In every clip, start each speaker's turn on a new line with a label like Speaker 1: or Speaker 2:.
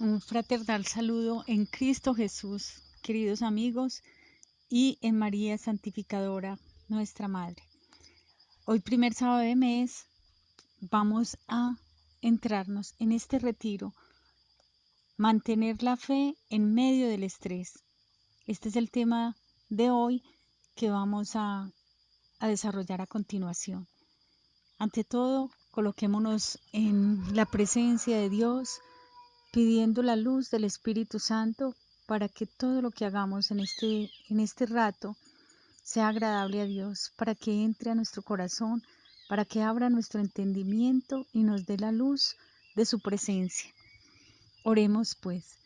Speaker 1: Un fraternal saludo en Cristo Jesús, queridos amigos, y en María Santificadora, nuestra Madre. Hoy, primer sábado de mes, vamos a entrarnos en este retiro, mantener la fe en medio del estrés. Este es el tema de hoy que vamos a, a desarrollar a continuación. Ante todo, coloquémonos en la presencia de Dios, pidiendo la luz del Espíritu Santo para que todo lo que hagamos en este, en este rato sea agradable a Dios, para que entre a nuestro corazón, para que abra nuestro entendimiento y nos dé la luz de su presencia. Oremos pues.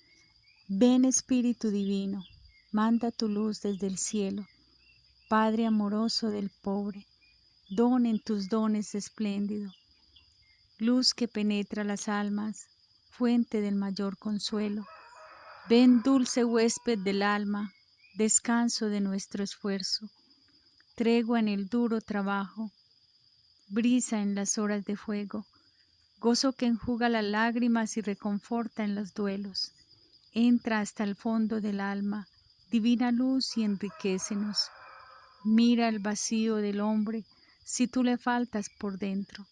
Speaker 1: Ven Espíritu Divino, manda tu luz desde el cielo. Padre amoroso del pobre, don en tus dones espléndido, luz que penetra las almas, fuente del mayor consuelo. Ven dulce huésped del alma, descanso de nuestro esfuerzo, tregua en el duro trabajo, brisa en las horas de fuego, gozo que enjuga las lágrimas y reconforta en los duelos. Entra hasta el fondo del alma, divina luz y enriquecenos. Mira el vacío del hombre si tú le faltas por dentro.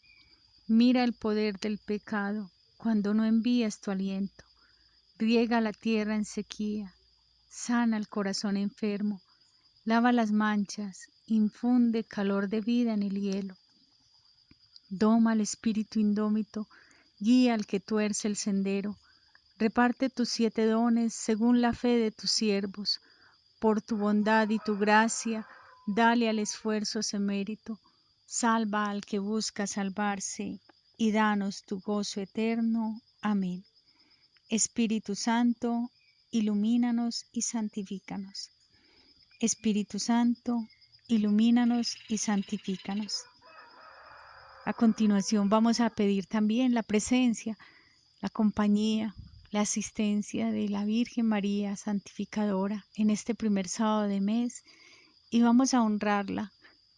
Speaker 1: Mira el poder del pecado, cuando no envías tu aliento. Riega la tierra en sequía, sana el corazón enfermo, lava las manchas, infunde calor de vida en el hielo. Doma al espíritu indómito, guía al que tuerce el sendero. Reparte tus siete dones según la fe de tus siervos. Por tu bondad y tu gracia, dale al esfuerzo ese mérito. Salva al que busca salvarse y danos tu gozo eterno. Amén. Espíritu Santo, ilumínanos y santifícanos. Espíritu Santo, ilumínanos y santifícanos. A continuación vamos a pedir también la presencia, la compañía, la asistencia de la Virgen María Santificadora en este primer sábado de mes y vamos a honrarla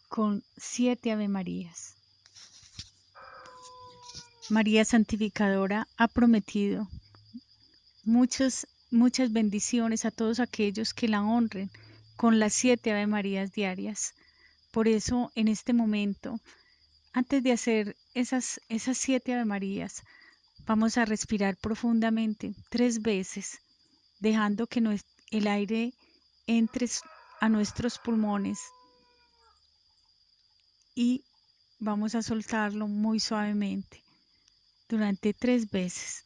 Speaker 1: con siete Ave Marías. María Santificadora ha prometido muchas, muchas bendiciones a todos aquellos que la honren con las siete Ave Marías diarias. Por eso, en este momento, antes de hacer esas, esas siete Ave Marías, vamos a respirar profundamente tres veces, dejando que el aire entre a nuestros pulmones y vamos a soltarlo muy suavemente durante tres veces.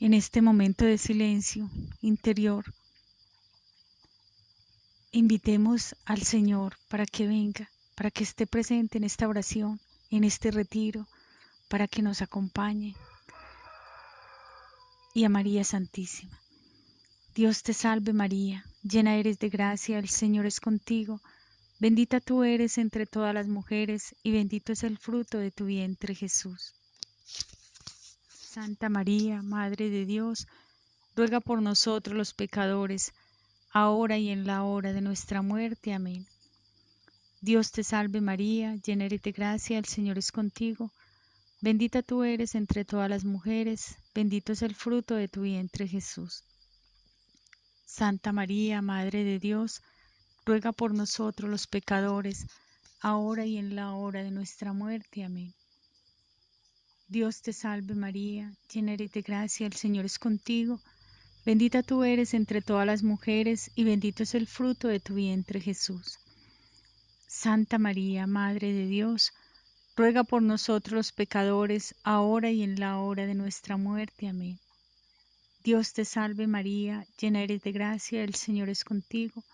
Speaker 1: En este momento de silencio interior, invitemos al Señor para que venga, para que esté presente en esta oración, en este retiro, para que nos acompañe y a María Santísima. Dios te salve María, llena eres de gracia, el Señor es contigo, bendita tú eres entre todas las mujeres y bendito es el fruto de tu vientre Jesús. Santa María, Madre de Dios, ruega por nosotros los pecadores, ahora y en la hora de nuestra muerte. Amén. Dios te salve María, llena eres de gracia, el Señor es contigo, Bendita tú eres entre todas las mujeres, bendito es el fruto de tu vientre Jesús. Santa María, Madre de Dios, ruega por nosotros los pecadores, ahora y en la hora de nuestra muerte. Amén. Dios te salve María, llena eres de gracia, el Señor es contigo. Bendita tú eres entre todas las mujeres y bendito es el fruto de tu vientre Jesús. Santa María, Madre de Dios, ruega por nosotros los pecadores, ahora y en la hora de nuestra muerte. Amén. Dios te salve María, llena eres de gracia, el Señor es contigo.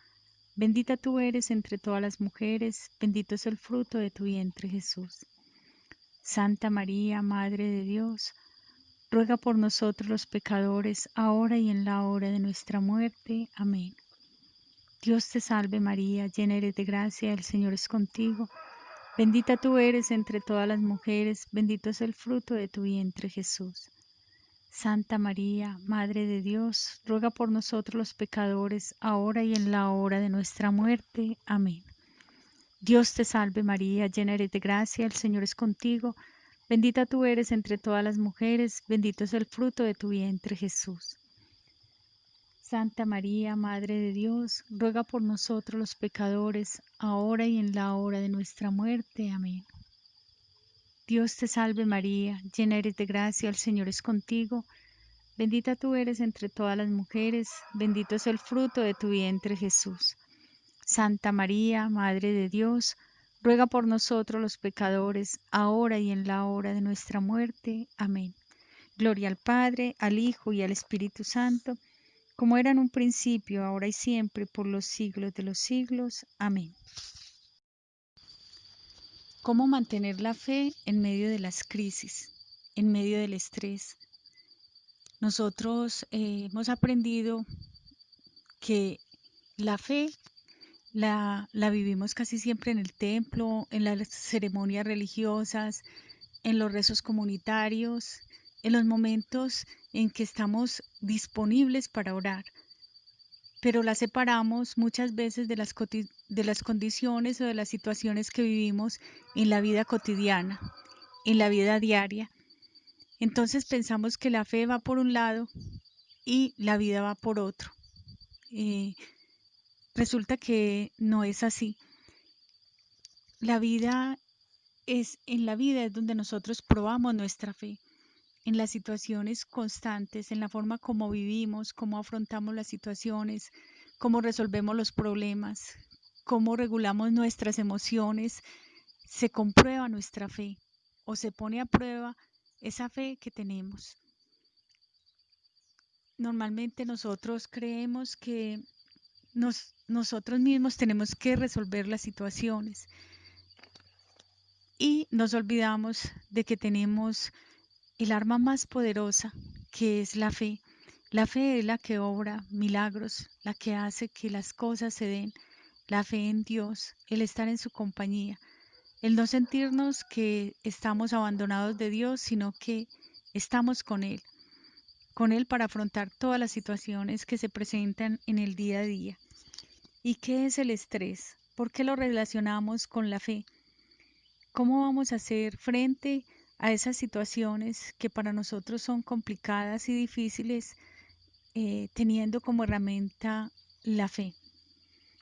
Speaker 1: Bendita tú eres entre todas las mujeres, bendito es el fruto de tu vientre Jesús. Santa María, Madre de Dios, ruega por nosotros los pecadores, ahora y en la hora de nuestra muerte. Amén. Dios te salve María, llena eres de gracia, el Señor es contigo. Bendita tú eres entre todas las mujeres, bendito es el fruto de tu vientre Jesús. Santa María, Madre de Dios, ruega por nosotros los pecadores, ahora y en la hora de nuestra muerte. Amén. Dios te salve María, llena eres de gracia, el Señor es contigo, bendita tú eres entre todas las mujeres, bendito es el fruto de tu vientre Jesús. Santa María, Madre de Dios, ruega por nosotros los pecadores, ahora y en la hora de nuestra muerte. Amén. Dios te salve María, llena eres de gracia, el Señor es contigo, bendita tú eres entre todas las mujeres, bendito es el fruto de tu vientre Jesús. Santa María, Madre de Dios, ruega por nosotros los pecadores, ahora y en la hora de nuestra muerte. Amén. Gloria al Padre, al Hijo y al Espíritu Santo, como era en un principio, ahora y siempre, por los siglos de los siglos. Amén. ¿Cómo mantener la fe en medio de las crisis, en medio del estrés? Nosotros eh, hemos aprendido que la fe la, la, vivimos casi siempre en el templo, en las ceremonias religiosas, en los rezos comunitarios, en los momentos en que estamos disponibles para orar pero la separamos muchas veces de las, de las condiciones o de las situaciones que vivimos en la vida cotidiana, en la vida diaria. Entonces pensamos que la fe va por un lado y la vida va por otro. Eh, resulta que no es así. La vida es, en la vida es donde nosotros probamos nuestra fe en las situaciones constantes, en la forma como vivimos, cómo afrontamos las situaciones, cómo resolvemos los problemas, cómo regulamos nuestras emociones, se comprueba nuestra fe o se pone a prueba esa fe que tenemos. Normalmente nosotros creemos que nosotros mismos tenemos que resolver las situaciones y nos olvidamos de que tenemos el arma más poderosa, que es la fe. La fe es la que obra milagros, la que hace que las cosas se den. La fe en Dios, el estar en su compañía, el no sentirnos que estamos abandonados de Dios, sino que estamos con Él, con Él para afrontar todas las situaciones que se presentan en el día a día. ¿Y qué es el estrés? ¿Por qué lo relacionamos con la fe? ¿Cómo vamos a hacer frente a esas situaciones que para nosotros son complicadas y difíciles, eh, teniendo como herramienta la fe.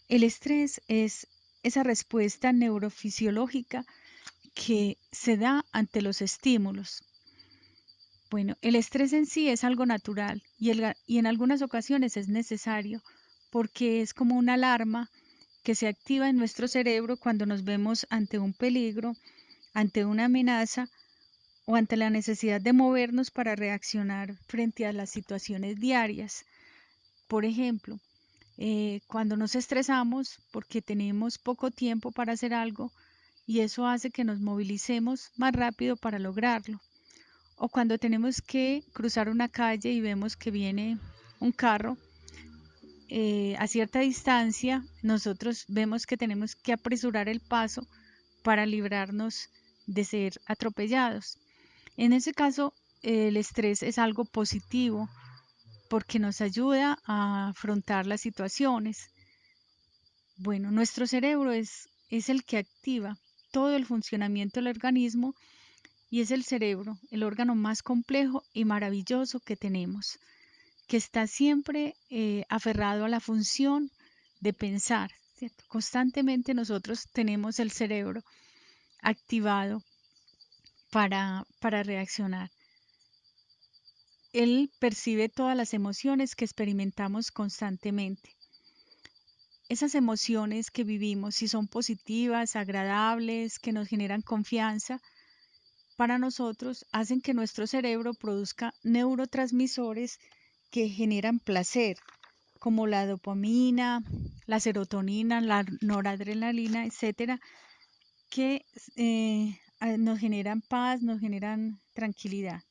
Speaker 1: El estrés es esa respuesta neurofisiológica que se da ante los estímulos. Bueno, el estrés en sí es algo natural y en algunas ocasiones es necesario porque es como una alarma que se activa en nuestro cerebro cuando nos vemos ante un peligro, ante una amenaza o ante la necesidad de movernos para reaccionar frente a las situaciones diarias. Por ejemplo, eh, cuando nos estresamos porque tenemos poco tiempo para hacer algo y eso hace que nos movilicemos más rápido para lograrlo. O cuando tenemos que cruzar una calle y vemos que viene un carro eh, a cierta distancia, nosotros vemos que tenemos que apresurar el paso para librarnos de ser atropellados. En ese caso, el estrés es algo positivo porque nos ayuda a afrontar las situaciones. Bueno, nuestro cerebro es, es el que activa todo el funcionamiento del organismo y es el cerebro, el órgano más complejo y maravilloso que tenemos, que está siempre eh, aferrado a la función de pensar. Constantemente nosotros tenemos el cerebro activado para, para reaccionar. Él percibe todas las emociones que experimentamos constantemente. Esas emociones que vivimos, si son positivas, agradables, que nos generan confianza, para nosotros hacen que nuestro cerebro produzca neurotransmisores que generan placer, como la dopamina, la serotonina, la noradrenalina, etcétera, que eh, nos generan paz, nos generan tranquilidad.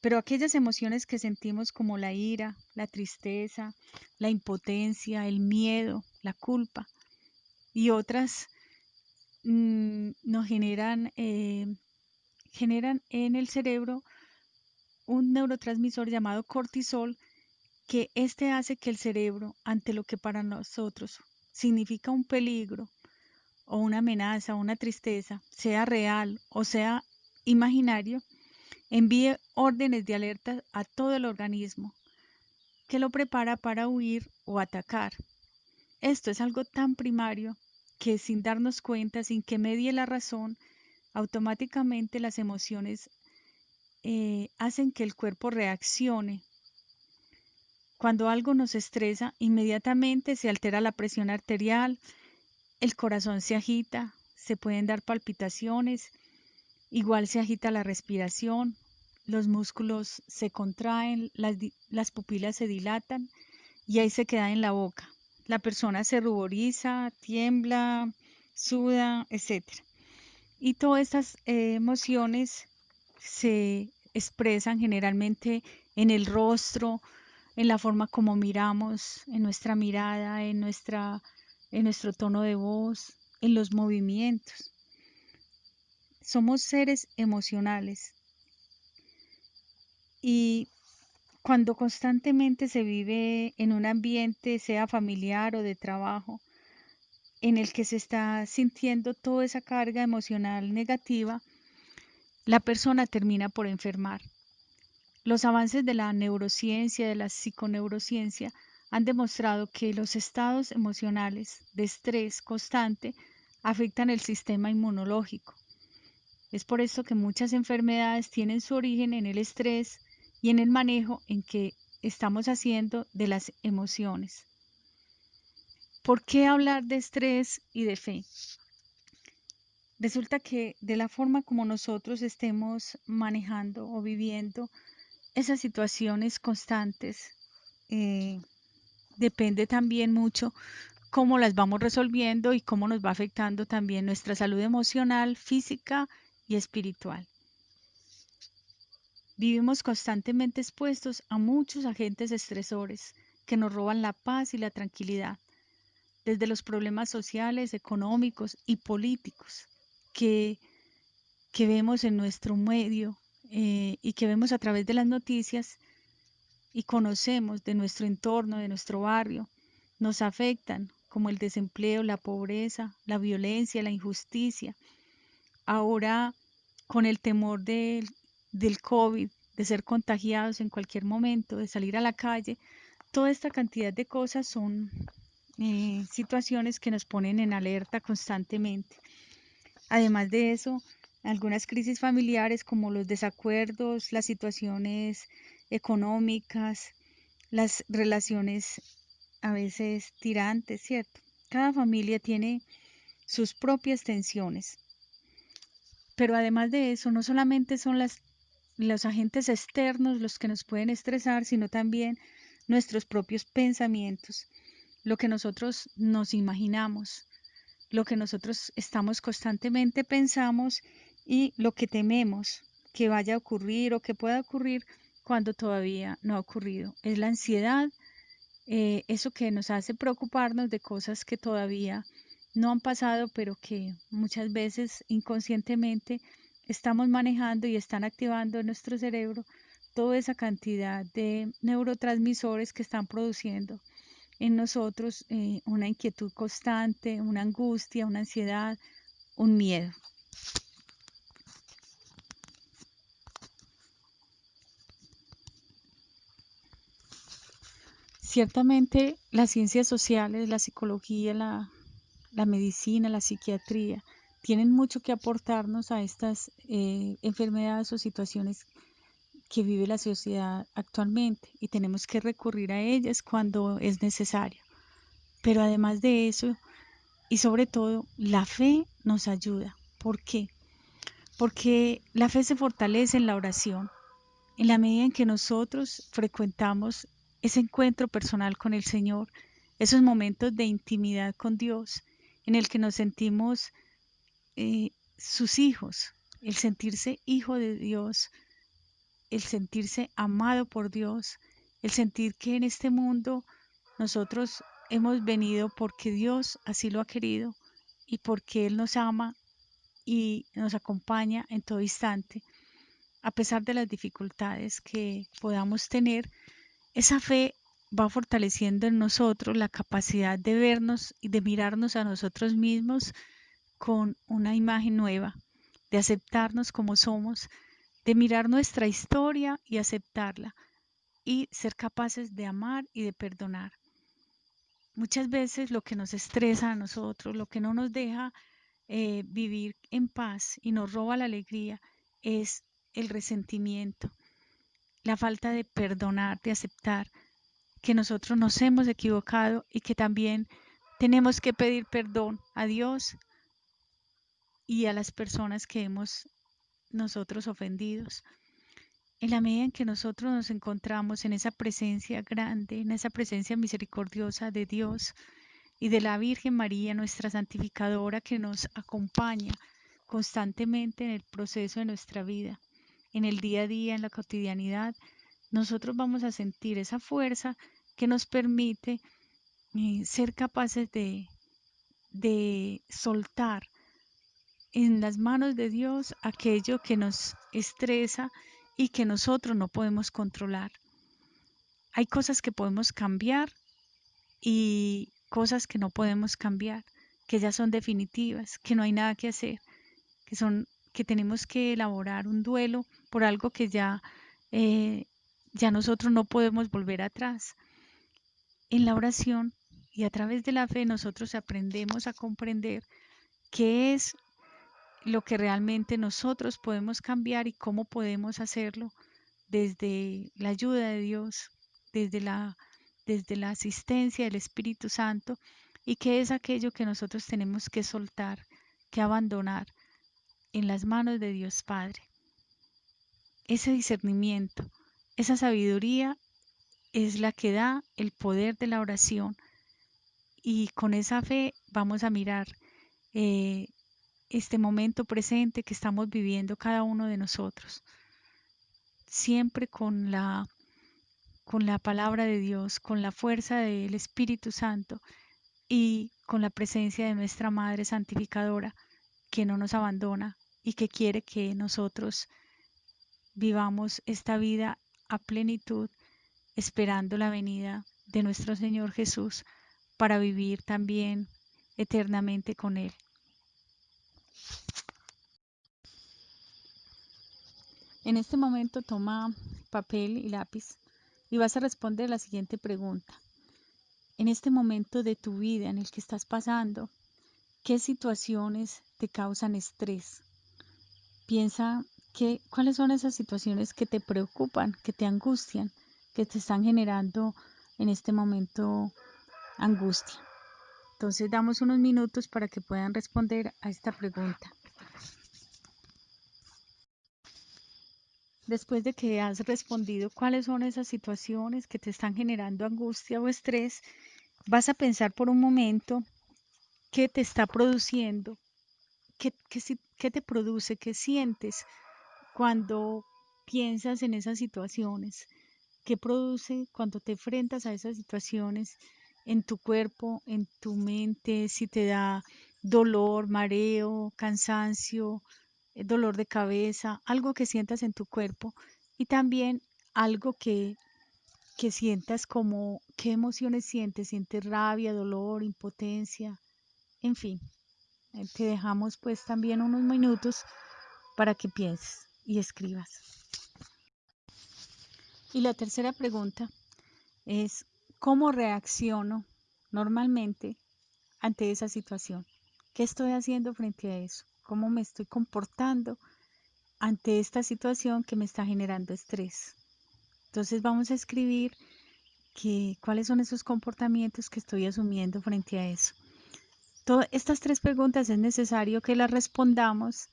Speaker 1: Pero aquellas emociones que sentimos como la ira, la tristeza, la impotencia, el miedo, la culpa y otras mm, nos generan, eh, generan en el cerebro un neurotransmisor llamado cortisol que este hace que el cerebro, ante lo que para nosotros significa un peligro o una amenaza una tristeza, sea real o sea imaginario, envíe órdenes de alerta a todo el organismo que lo prepara para huir o atacar. Esto es algo tan primario que sin darnos cuenta, sin que medie la razón, automáticamente las emociones eh, hacen que el cuerpo reaccione. Cuando algo nos estresa, inmediatamente se altera la presión arterial, el corazón se agita, se pueden dar palpitaciones, igual se agita la respiración, los músculos se contraen, las, las pupilas se dilatan y ahí se queda en la boca la persona se ruboriza, tiembla, suda, etc. Y todas estas eh, emociones se expresan generalmente en el rostro, en la forma como miramos, en nuestra mirada, en, nuestra, en nuestro tono de voz, en los movimientos. Somos seres emocionales y cuando constantemente se vive en un ambiente, sea familiar o de trabajo, en el que se está sintiendo toda esa carga emocional negativa, la persona termina por enfermar. Los avances de la neurociencia, de la psiconeurociencia, han demostrado que los estados emocionales de estrés constante afectan el sistema inmunológico. Es por esto que muchas enfermedades tienen su origen en el estrés, y en el manejo en que estamos haciendo de las emociones. ¿Por qué hablar de estrés y de fe? Resulta que de la forma como nosotros estemos manejando o viviendo esas situaciones constantes, eh, depende también mucho cómo las vamos resolviendo y cómo nos va afectando también nuestra salud emocional, física y espiritual. Vivimos constantemente expuestos a muchos agentes estresores que nos roban la paz y la tranquilidad, desde los problemas sociales, económicos y políticos que, que vemos en nuestro medio eh, y que vemos a través de las noticias y conocemos de nuestro entorno, de nuestro barrio, nos afectan como el desempleo, la pobreza, la violencia, la injusticia. Ahora, con el temor del del COVID, de ser contagiados en cualquier momento, de salir a la calle, toda esta cantidad de cosas son eh, situaciones que nos ponen en alerta constantemente. Además de eso, algunas crisis familiares como los desacuerdos, las situaciones económicas, las relaciones a veces tirantes, ¿cierto? Cada familia tiene sus propias tensiones. Pero además de eso, no solamente son las los agentes externos los que nos pueden estresar, sino también nuestros propios pensamientos, lo que nosotros nos imaginamos, lo que nosotros estamos constantemente pensamos y lo que tememos que vaya a ocurrir o que pueda ocurrir cuando todavía no ha ocurrido. Es la ansiedad, eh, eso que nos hace preocuparnos de cosas que todavía no han pasado, pero que muchas veces inconscientemente estamos manejando y están activando en nuestro cerebro toda esa cantidad de neurotransmisores que están produciendo en nosotros eh, una inquietud constante, una angustia, una ansiedad, un miedo. Ciertamente las ciencias sociales, la psicología, la, la medicina, la psiquiatría, tienen mucho que aportarnos a estas eh, enfermedades o situaciones que vive la sociedad actualmente y tenemos que recurrir a ellas cuando es necesario. Pero además de eso, y sobre todo, la fe nos ayuda. ¿Por qué? Porque la fe se fortalece en la oración, en la medida en que nosotros frecuentamos ese encuentro personal con el Señor, esos momentos de intimidad con Dios, en el que nos sentimos eh, sus hijos, el sentirse hijo de Dios, el sentirse amado por Dios, el sentir que en este mundo nosotros hemos venido porque Dios así lo ha querido y porque Él nos ama y nos acompaña en todo instante. a pesar de las dificultades que podamos tener, esa fe va fortaleciendo en nosotros la capacidad de vernos y de mirarnos a nosotros mismos con una imagen nueva, de aceptarnos como somos, de mirar nuestra historia y aceptarla, y ser capaces de amar y de perdonar. Muchas veces lo que nos estresa a nosotros, lo que no nos deja eh, vivir en paz y nos roba la alegría es el resentimiento, la falta de perdonar, de aceptar que nosotros nos hemos equivocado y que también tenemos que pedir perdón a Dios y a las personas que hemos nosotros ofendidos. En la medida en que nosotros nos encontramos en esa presencia grande, en esa presencia misericordiosa de Dios y de la Virgen María, nuestra santificadora, que nos acompaña constantemente en el proceso de nuestra vida, en el día a día, en la cotidianidad, nosotros vamos a sentir esa fuerza que nos permite eh, ser capaces de, de soltar en las manos de Dios aquello que nos estresa y que nosotros no podemos controlar. Hay cosas que podemos cambiar y cosas que no podemos cambiar, que ya son definitivas, que no hay nada que hacer, que son que tenemos que elaborar un duelo por algo que ya eh, ya nosotros no podemos volver atrás. En la oración y a través de la fe nosotros aprendemos a comprender qué es lo que realmente nosotros podemos cambiar y cómo podemos hacerlo desde la ayuda de Dios, desde la, desde la asistencia del Espíritu Santo y qué es aquello que nosotros tenemos que soltar, que abandonar en las manos de Dios Padre. Ese discernimiento, esa sabiduría es la que da el poder de la oración y con esa fe vamos a mirar eh, este momento presente que estamos viviendo cada uno de nosotros. Siempre con la, con la palabra de Dios, con la fuerza del Espíritu Santo y con la presencia de nuestra Madre Santificadora que no nos abandona y que quiere que nosotros vivamos esta vida a plenitud, esperando la venida de nuestro Señor Jesús para vivir también eternamente con Él. En este momento toma papel y lápiz y vas a responder la siguiente pregunta. En este momento de tu vida en el que estás pasando, ¿qué situaciones te causan estrés? Piensa que, cuáles son esas situaciones que te preocupan, que te angustian, que te están generando en este momento angustia. Entonces damos unos minutos para que puedan responder a esta pregunta. Después de que has respondido cuáles son esas situaciones que te están generando angustia o estrés, vas a pensar por un momento qué te está produciendo, qué, qué te produce, qué sientes cuando piensas en esas situaciones, qué produce cuando te enfrentas a esas situaciones en tu cuerpo, en tu mente, si te da dolor, mareo, cansancio, eh, dolor de cabeza, algo que sientas en tu cuerpo y también algo que, que sientas como qué emociones sientes, sientes rabia, dolor, impotencia, en fin. Eh, te dejamos pues también unos minutos para que pienses y escribas. Y la tercera pregunta es, ¿cómo reacciono normalmente ante esa situación? ¿Qué estoy haciendo frente a eso? cómo me estoy comportando ante esta situación que me está generando estrés. Entonces vamos a escribir que, cuáles son esos comportamientos que estoy asumiendo frente a eso. Todas estas tres preguntas es necesario que las respondamos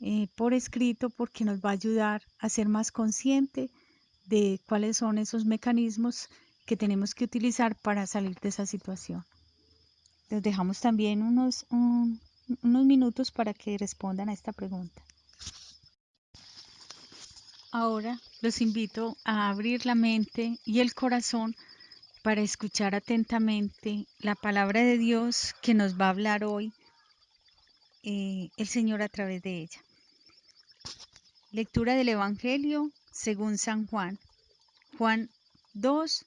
Speaker 1: eh, por escrito porque nos va a ayudar a ser más consciente de cuáles son esos mecanismos que tenemos que utilizar para salir de esa situación. Les dejamos también unos, unos minutos para que respondan a esta pregunta. Ahora los invito a abrir la mente y el corazón para escuchar atentamente la palabra de Dios que nos va a hablar hoy eh, el Señor a través de ella. Lectura del Evangelio según San Juan. Juan 2,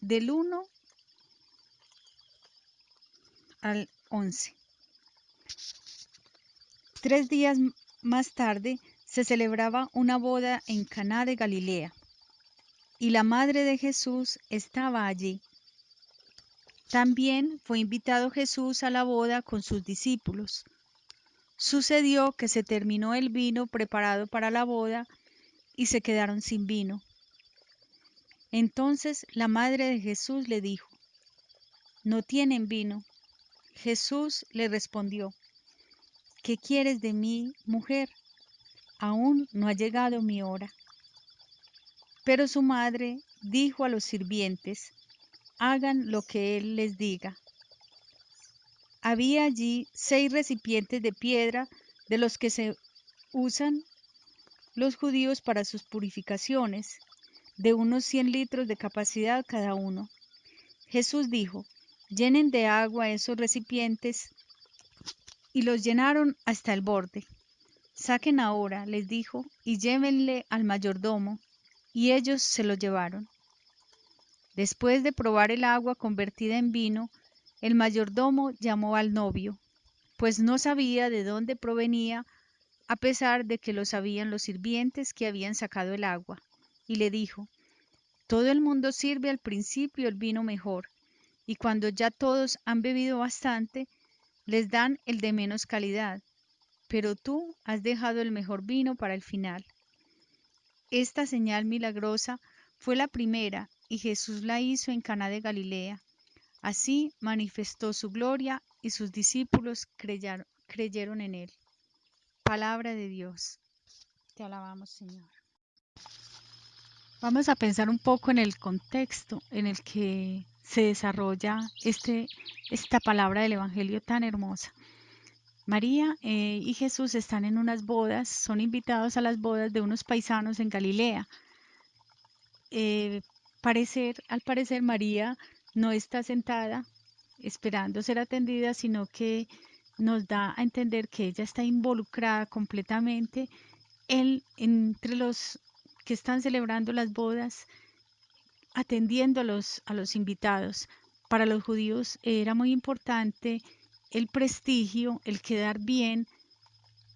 Speaker 1: del 1 al 11. Tres días más tarde se celebraba una boda en Caná de Galilea, y la madre de Jesús estaba allí. También fue invitado Jesús a la boda con sus discípulos. Sucedió que se terminó el vino preparado para la boda y se quedaron sin vino. Entonces la madre de Jesús le dijo, No tienen vino. Jesús le respondió, ¿Qué quieres de mí, mujer? Aún no ha llegado mi hora. Pero su madre dijo a los sirvientes, hagan lo que él les diga. Había allí seis recipientes de piedra de los que se usan los judíos para sus purificaciones, de unos 100 litros de capacidad cada uno. Jesús dijo, llenen de agua esos recipientes y los llenaron hasta el borde. Saquen ahora, les dijo, y llévenle al mayordomo, y ellos se lo llevaron. Después de probar el agua convertida en vino, el mayordomo llamó al novio, pues no sabía de dónde provenía, a pesar de que lo sabían los sirvientes que habían sacado el agua, y le dijo, Todo el mundo sirve al principio el vino mejor, y cuando ya todos han bebido bastante, les dan el de menos calidad, pero tú has dejado el mejor vino para el final. Esta señal milagrosa fue la primera y Jesús la hizo en Caná de Galilea. Así manifestó su gloria y sus discípulos creyeron, en él. Palabra de Dios. Te alabamos, Señor. Vamos a pensar un poco en el contexto en el que se desarrolla este, esta palabra del Evangelio tan hermosa. María eh, y Jesús están en unas bodas, son invitados a las bodas de unos paisanos en Galilea. Eh, parecer, al parecer María no está sentada esperando ser atendida, sino que nos da a entender que ella está involucrada completamente en, entre los que están celebrando las bodas, atendiendo a los, a los invitados. Para los judíos era muy importante el prestigio, el quedar bien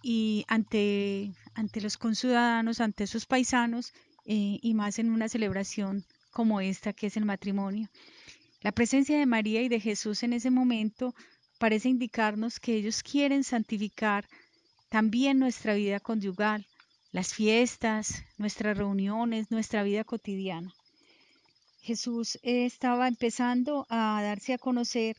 Speaker 1: y ante, ante los conciudadanos, ante sus paisanos eh, y más en una celebración como esta que es el matrimonio. La presencia de María y de Jesús en ese momento parece indicarnos que ellos quieren santificar también nuestra vida conyugal, las fiestas, nuestras reuniones, nuestra vida cotidiana. Jesús estaba empezando a darse a conocer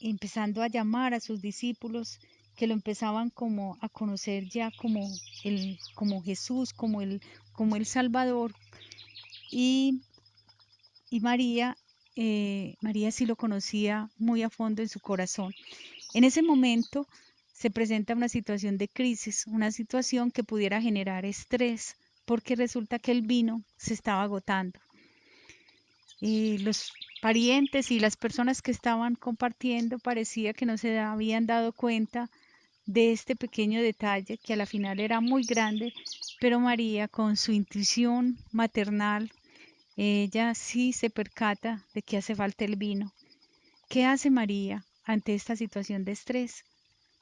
Speaker 1: empezando a llamar a sus discípulos que lo empezaban como a conocer ya como el como Jesús, como el como el Salvador y, y María eh, María sí lo conocía muy a fondo en su corazón. En ese momento se presenta una situación de crisis, una situación que pudiera generar estrés, porque resulta que el vino se estaba agotando. Y los parientes y las personas que estaban compartiendo parecía que no se habían dado cuenta de este pequeño detalle que a la final era muy grande, pero María con su intuición maternal, ella sí se percata de que hace falta el vino. ¿Qué hace María ante esta situación de estrés?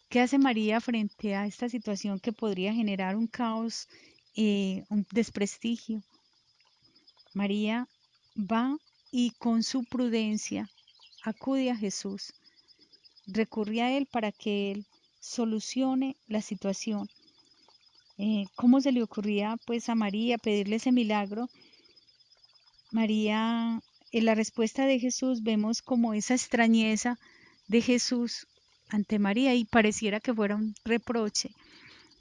Speaker 1: ¿Qué hace María frente a esta situación que podría generar un caos, eh, un desprestigio? María va y con su prudencia acude a Jesús, recurre a Él para que Él solucione la situación. Eh, ¿Cómo se le ocurría pues a María pedirle ese milagro? María, en la respuesta de Jesús vemos como esa extrañeza de Jesús ante María y pareciera que fuera un reproche,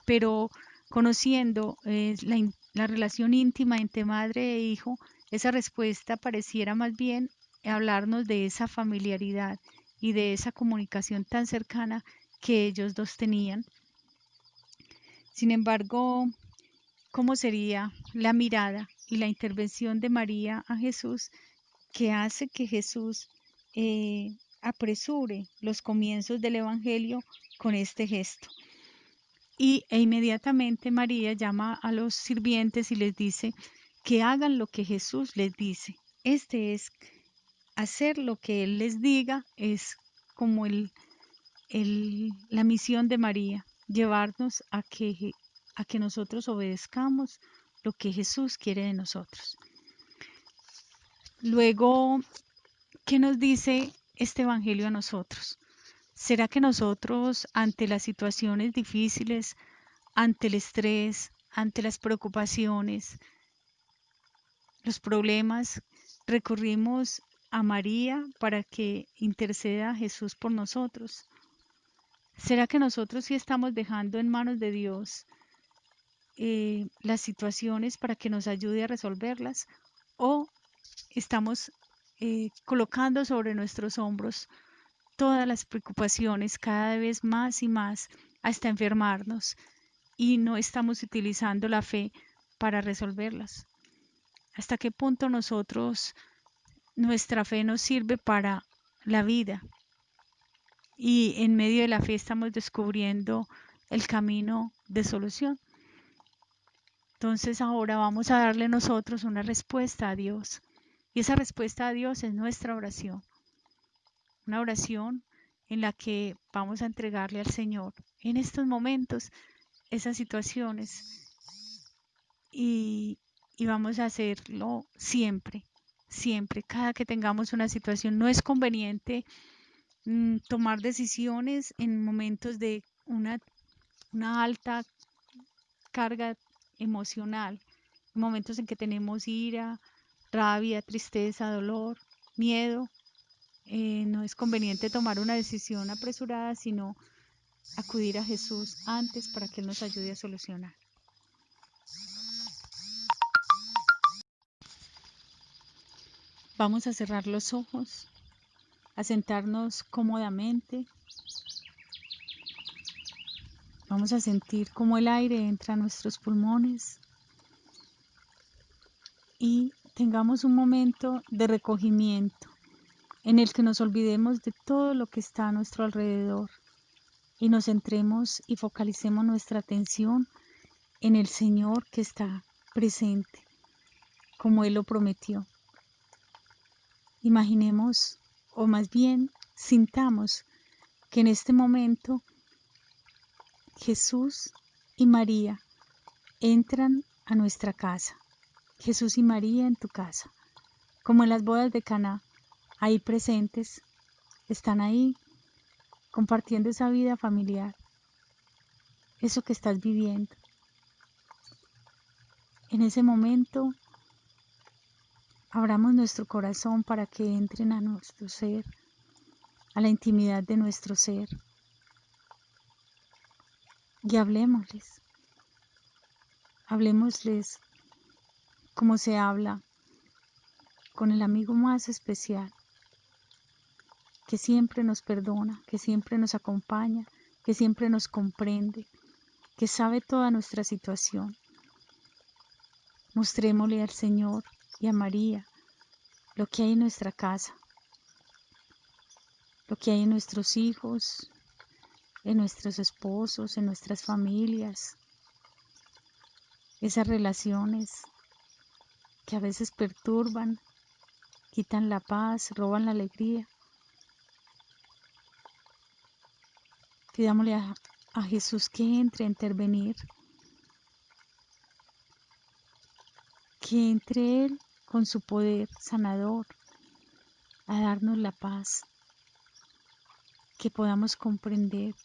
Speaker 1: pero conociendo eh, la, la relación íntima entre madre e hijo, esa respuesta pareciera más bien hablarnos de esa familiaridad y de esa comunicación tan cercana que ellos dos tenían. Sin embargo, ¿cómo sería la mirada y la intervención de María a Jesús que hace que Jesús eh, apresure los comienzos del Evangelio con este gesto? Y e inmediatamente María llama a los sirvientes y les dice que hagan lo que Jesús les dice. Este es hacer lo que Él les diga, es como el, la misión de María, llevarnos a que, a que nosotros obedezcamos lo que Jesús quiere de nosotros. Luego, ¿qué nos dice este Evangelio a nosotros? ¿Será que nosotros ante las situaciones difíciles, ante el estrés, ante las preocupaciones, los problemas, recurrimos a María para que interceda Jesús por nosotros? ¿Será que nosotros sí estamos dejando en manos de Dios eh, las situaciones para que nos ayude a resolverlas? ¿O estamos eh, colocando sobre nuestros hombros todas las preocupaciones cada vez más y más hasta enfermarnos y no estamos utilizando la fe para resolverlas. ¿Hasta qué punto nosotros, nuestra fe nos sirve para la vida? Y en medio de la fe estamos descubriendo el camino de solución. Entonces ahora vamos a darle nosotros una respuesta a Dios. Y esa respuesta a Dios es nuestra oración una oración en la que vamos a entregarle al Señor en estos momentos esas situaciones y, vamos a hacerlo siempre, siempre, cada que tengamos una situación. No es conveniente mm, tomar decisiones en momentos de una, una alta carga emocional, en momentos en que tenemos ira, rabia, tristeza, dolor, miedo, eh, no es conveniente tomar una decisión apresurada, sino acudir a Jesús antes para que Él nos ayude a solucionar. Vamos a cerrar los ojos, a sentarnos cómodamente. Vamos a sentir cómo el aire entra a nuestros pulmones y tengamos un momento de recogimiento en el que nos olvidemos de todo lo que está a nuestro alrededor y nos centremos y focalicemos nuestra atención en el Señor que está presente, como Él lo prometió. Imaginemos, o más bien sintamos, que en este momento Jesús y María entran a nuestra casa. Jesús y María en tu casa, como en las bodas de Caná ahí presentes, están ahí compartiendo esa vida familiar, eso que estás viviendo. En ese momento, abramos nuestro corazón para que entren a nuestro ser, a la intimidad de nuestro ser. Y hablemosles. Hablemosles como se habla con el amigo más especial que siempre nos perdona, que siempre nos acompaña, que siempre nos comprende, que sabe toda nuestra situación. Mostrémosle al Señor y a María lo que hay en nuestra casa, lo que hay en nuestros hijos, en nuestros esposos, en nuestras familias, esas relaciones que a veces perturban, quitan la paz, roban la alegría. Pidámosle a, Jesús que entre a intervenir, que entre Él con su poder sanador a darnos la paz, que podamos comprender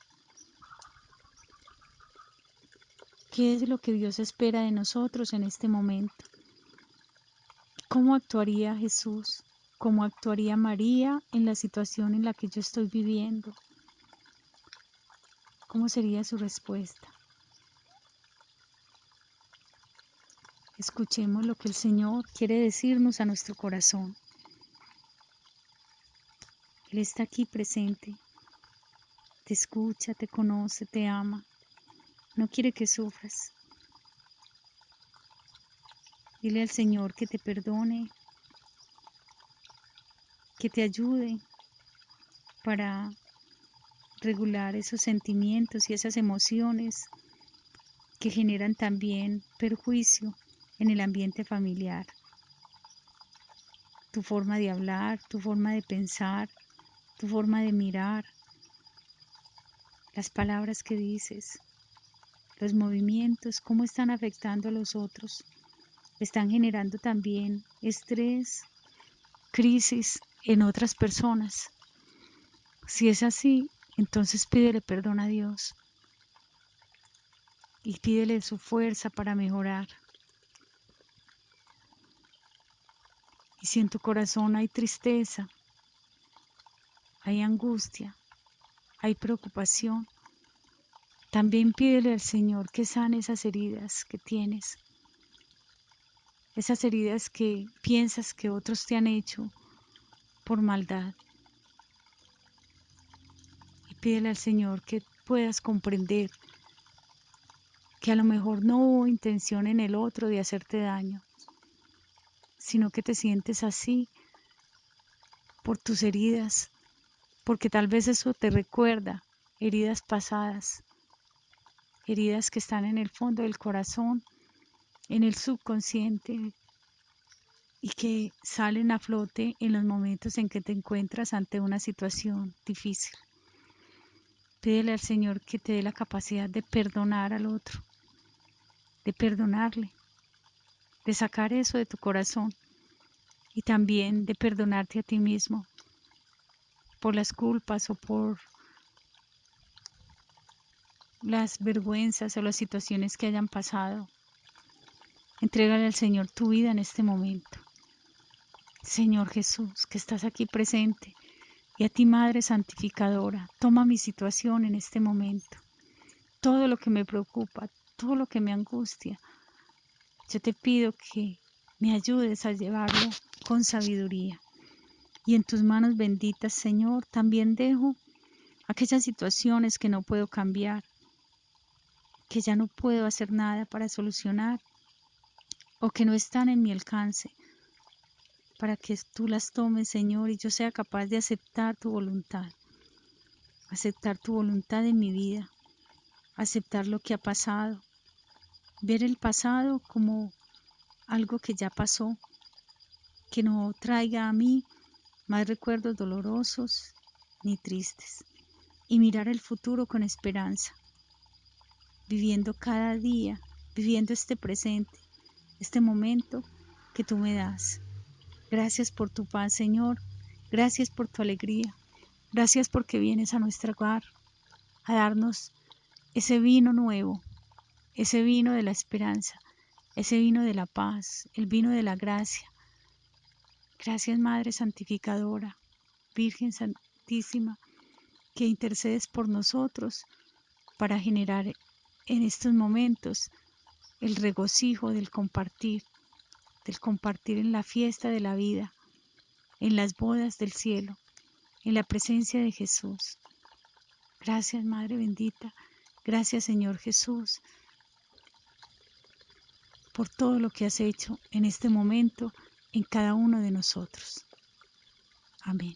Speaker 1: qué es lo que Dios espera de nosotros en este momento. ¿Cómo actuaría Jesús? ¿Cómo actuaría María en la situación en la que yo estoy viviendo? ¿Cómo sería su respuesta? Escuchemos lo que el Señor quiere decirnos a nuestro corazón. Él está aquí presente. Te escucha, te conoce, te ama. No quiere que sufras. Dile al Señor que te perdone, que te ayude para regular esos sentimientos y esas emociones que generan también perjuicio en el ambiente familiar. Tu forma de hablar, tu forma de pensar, tu forma de mirar, las palabras que dices, los movimientos, cómo están afectando a los otros. Están generando también estrés, crisis en otras personas. Si es así, entonces pídele perdón a Dios y pídele su fuerza para mejorar. Y si en tu corazón hay tristeza, hay angustia, hay preocupación, también pídele al Señor que sane esas heridas que tienes, esas heridas que piensas que otros te han hecho por maldad. Y pídele al Señor que puedas comprender que a lo mejor no hubo intención en el otro de hacerte daño, sino que te sientes así por tus heridas, porque tal vez eso te recuerda heridas pasadas, heridas que están en el fondo del corazón, en el subconsciente y que salen a flote en los momentos en que te encuentras ante una situación difícil. Pídele al Señor que te dé la capacidad de perdonar al otro, de perdonarle, de sacar eso de tu corazón y también de perdonarte a ti mismo por las culpas o por las vergüenzas o las situaciones que hayan pasado. Entrégale al Señor tu vida en este momento. Señor Jesús, que estás aquí presente, y a ti Madre Santificadora, toma mi situación en este momento. Todo lo que me preocupa, todo lo que me angustia, yo te pido que me ayudes a llevarlo con sabiduría. Y en tus manos benditas, Señor, también dejo aquellas situaciones que no puedo cambiar, que ya no puedo hacer nada para solucionar o que no están en mi alcance, para que tú las tomes, Señor, y yo sea capaz de aceptar tu voluntad, aceptar tu voluntad en mi vida, aceptar lo que ha pasado, ver el pasado como algo que ya pasó, que no traiga a mí más recuerdos dolorosos ni tristes, y mirar el futuro con esperanza, viviendo cada día, viviendo este presente, este momento que tú me das. Gracias por tu paz, Señor. Gracias por tu alegría. Gracias porque vienes a nuestro hogar a darnos ese vino nuevo, ese vino de la esperanza, ese vino de la paz, el vino de la gracia, Gracias Madre Santificadora, Virgen Santísima, que intercedes por nosotros para generar en estos momentos el regocijo del compartir, del compartir en la fiesta de la vida, en las bodas del cielo, en la presencia de Jesús. Gracias Madre bendita, gracias Señor Jesús por todo lo que has hecho en este momento en cada uno de nosotros. Amén.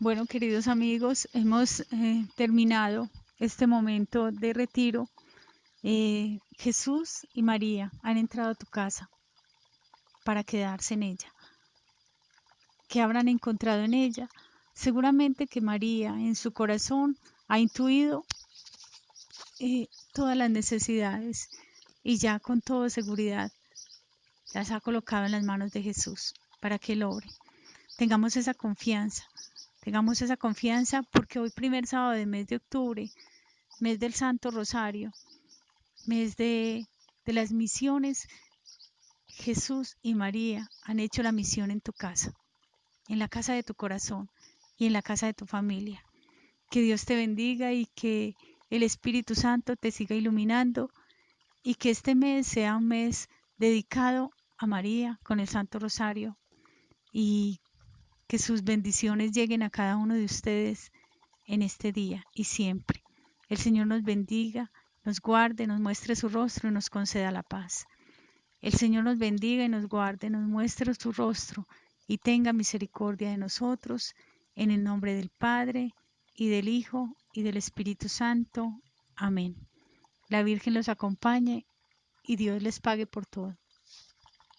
Speaker 1: Bueno, queridos amigos, hemos eh, terminado este momento de retiro. Eh, Jesús y María han entrado a tu casa para quedarse en ella que habrán encontrado en ella. Seguramente que María en su corazón ha intuido eh, todas las necesidades y ya con toda seguridad las ha colocado en las manos de Jesús para que él obre. Tengamos esa confianza, tengamos esa confianza porque hoy primer sábado del mes de octubre, mes del Santo Rosario, mes de, de las misiones, Jesús y María han hecho la misión en tu casa en la casa de tu corazón y en la casa de tu familia. Que Dios te bendiga y que el Espíritu Santo te siga iluminando y que este mes sea un mes dedicado a María con el Santo Rosario y que sus bendiciones lleguen a cada uno de ustedes en este día y siempre. El Señor nos bendiga, nos guarde, nos muestre su rostro y nos conceda la paz. El Señor nos bendiga y nos guarde, nos muestre su rostro y tenga misericordia de nosotros. En el nombre del Padre, y del Hijo, y del Espíritu Santo. Amén. La Virgen los acompañe y Dios les pague por todo.